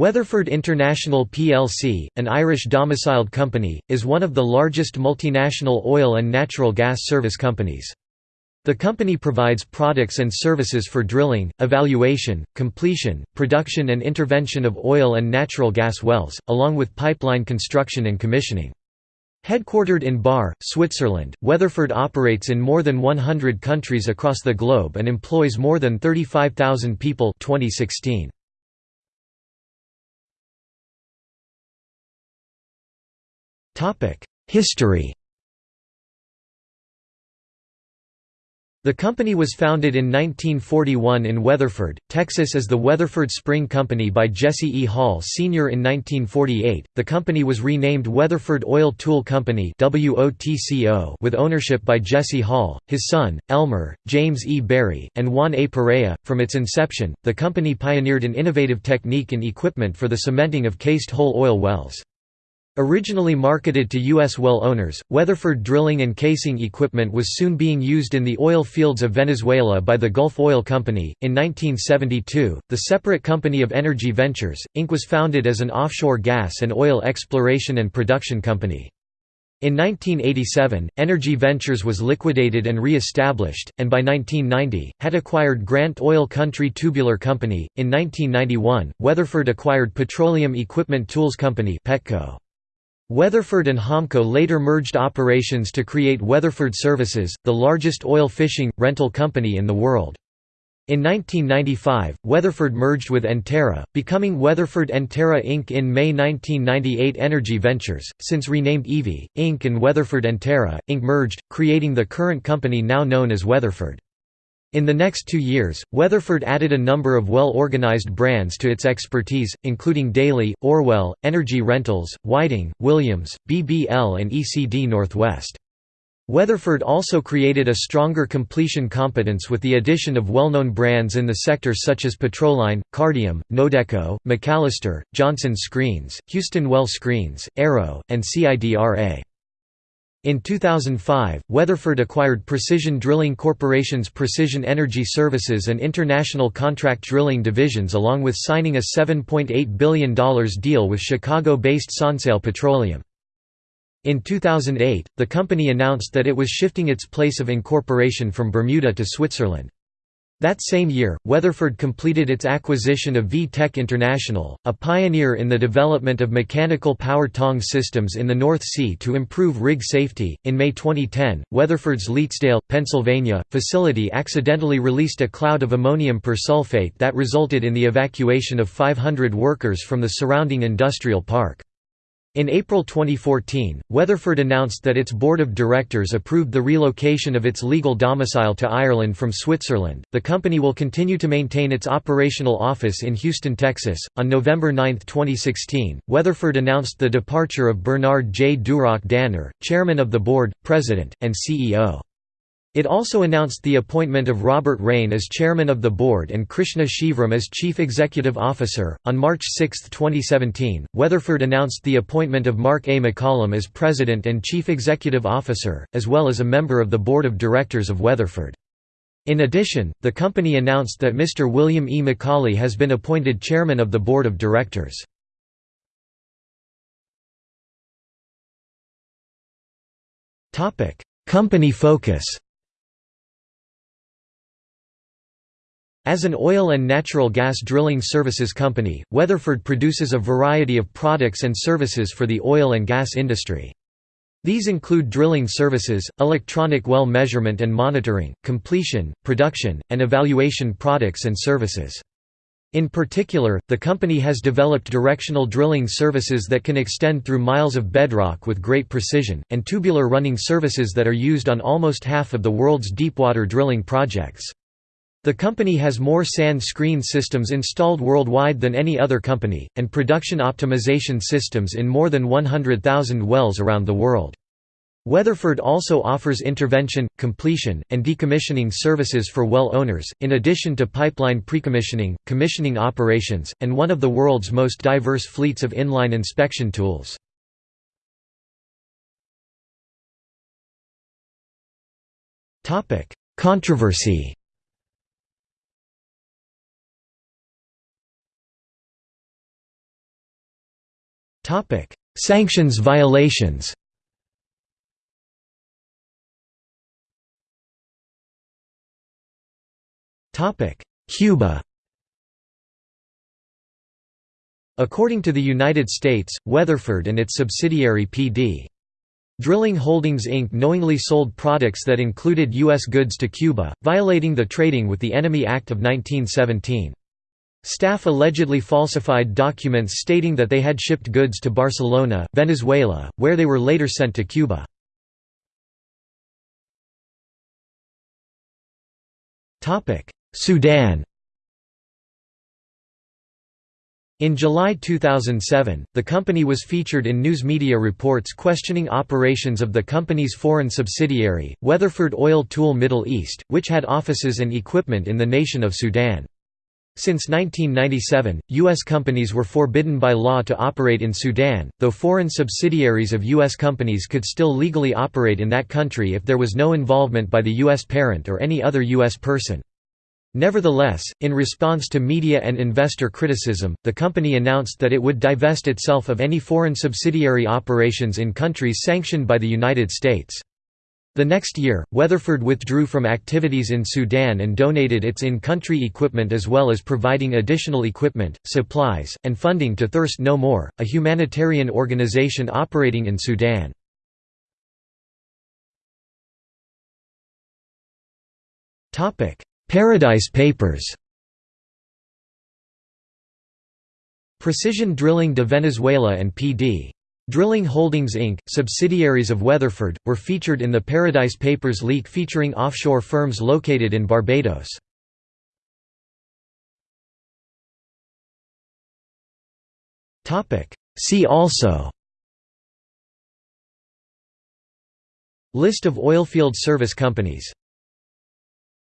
Weatherford International plc, an Irish-domiciled company, is one of the largest multinational oil and natural gas service companies. The company provides products and services for drilling, evaluation, completion, production and intervention of oil and natural gas wells, along with pipeline construction and commissioning. Headquartered in Baar, Switzerland, Weatherford operates in more than 100 countries across the globe and employs more than 35,000 people 2016. History The company was founded in 1941 in Weatherford, Texas as the Weatherford Spring Company by Jesse E. Hall Sr. In 1948, the company was renamed Weatherford Oil Tool Company with ownership by Jesse Hall, his son, Elmer, James E. Berry, and Juan A. Perea. From its inception, the company pioneered an innovative technique and equipment for the cementing of cased hole oil wells. Originally marketed to U.S. well owners, Weatherford drilling and casing equipment was soon being used in the oil fields of Venezuela by the Gulf Oil Company. In 1972, the separate company of Energy Ventures, Inc. was founded as an offshore gas and oil exploration and production company. In 1987, Energy Ventures was liquidated and re-established, and by 1990, had acquired Grant Oil Country Tubular Company. In 1991, Weatherford acquired Petroleum Equipment Tools Company Petco. Weatherford and Homco later merged operations to create Weatherford Services, the largest oil fishing, rental company in the world. In 1995, Weatherford merged with Enterra, becoming Weatherford Enterra Inc. In May 1998 Energy Ventures, since renamed EV, Inc. and Weatherford Enterra, Inc. merged, creating the current company now known as Weatherford. In the next two years, Weatherford added a number of well-organized brands to its expertise, including Daly, Orwell, Energy Rentals, Whiting, Williams, BBL and ECD Northwest. Weatherford also created a stronger completion competence with the addition of well-known brands in the sector such as Petroline, Cardium, Nodeco, McAllister, Johnson Screens, Houston Well Screens, Arrow, and CIDRA. In 2005, Weatherford acquired Precision Drilling Corporation's Precision Energy Services and International Contract Drilling divisions along with signing a $7.8 billion deal with Chicago-based Sonsail Petroleum. In 2008, the company announced that it was shifting its place of incorporation from Bermuda to Switzerland. That same year, Weatherford completed its acquisition of V-Tech International, a pioneer in the development of mechanical power tong systems in the North Sea to improve rig safety. In May 2010, Weatherford's Leetsdale, Pennsylvania, facility accidentally released a cloud of ammonium persulfate that resulted in the evacuation of 500 workers from the surrounding industrial park. In April 2014, Weatherford announced that its board of directors approved the relocation of its legal domicile to Ireland from Switzerland. The company will continue to maintain its operational office in Houston, Texas. On November 9, 2016, Weatherford announced the departure of Bernard J. Duroc-Danner, chairman of the board, president, and CEO. It also announced the appointment of Robert Rayne as chairman of the board and Krishna Shivram as chief executive officer. On March 6, 2017, Weatherford announced the appointment of Mark A. McCollum as president and chief executive officer, as well as a member of the board of directors of Weatherford. In addition, the company announced that Mr. William E. Macaulay has been appointed chairman of the board of directors. Company focus As an oil and natural gas drilling services company, Weatherford produces a variety of products and services for the oil and gas industry. These include drilling services, electronic well measurement and monitoring, completion, production, and evaluation products and services. In particular, the company has developed directional drilling services that can extend through miles of bedrock with great precision, and tubular running services that are used on almost half of the world's deepwater drilling projects. The company has more sand screen systems installed worldwide than any other company, and production optimization systems in more than 100,000 wells around the world. Weatherford also offers intervention, completion, and decommissioning services for well owners, in addition to pipeline precommissioning, commissioning operations, and one of the world's most diverse fleets of inline inspection tools. Controversy Sanctions violations Cuba According to the United States, Weatherford and its subsidiary P.D. Drilling Holdings Inc. knowingly sold products that included U.S. goods to Cuba, violating the Trading with the Enemy Act of 1917. Staff allegedly falsified documents stating that they had shipped goods to Barcelona, Venezuela, where they were later sent to Cuba. Sudan In July 2007, the company was featured in news media reports questioning operations of the company's foreign subsidiary, Weatherford Oil Tool Middle East, which had offices and equipment in the nation of Sudan. Since 1997, U.S. companies were forbidden by law to operate in Sudan, though foreign subsidiaries of U.S. companies could still legally operate in that country if there was no involvement by the U.S. parent or any other U.S. person. Nevertheless, in response to media and investor criticism, the company announced that it would divest itself of any foreign subsidiary operations in countries sanctioned by the United States. The next year, Weatherford withdrew from activities in Sudan and donated its in-country equipment as well as providing additional equipment, supplies, and funding to Thirst No More, a humanitarian organization operating in Sudan. Paradise Papers Precision Drilling de Venezuela and P.D. Drilling Holdings Inc., subsidiaries of Weatherford, were featured in the Paradise Papers leak featuring offshore firms located in Barbados. See also List of oilfield service companies